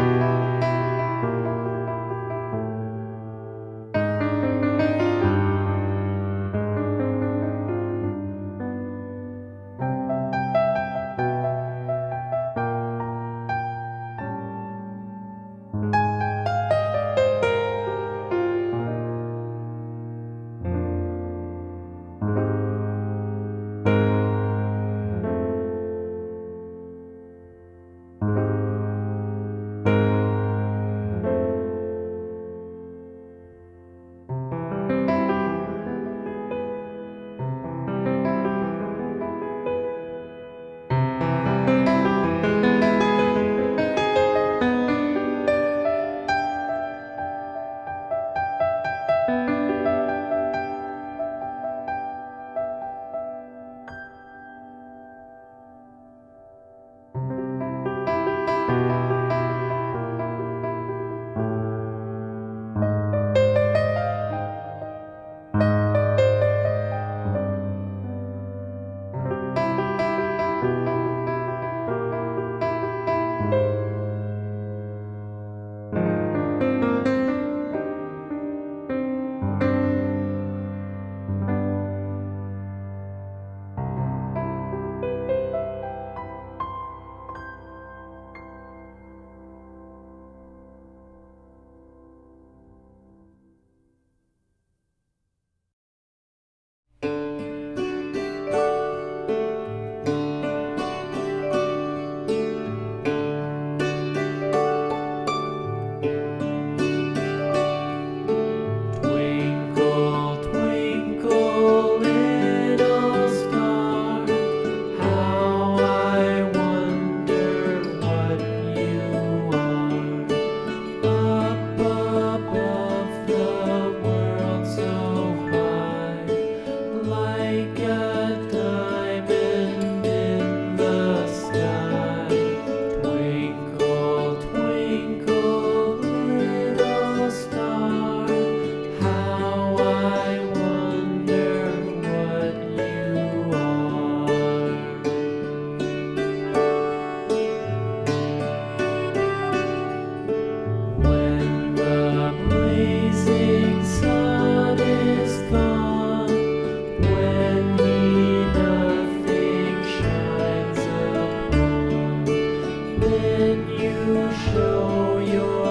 Música your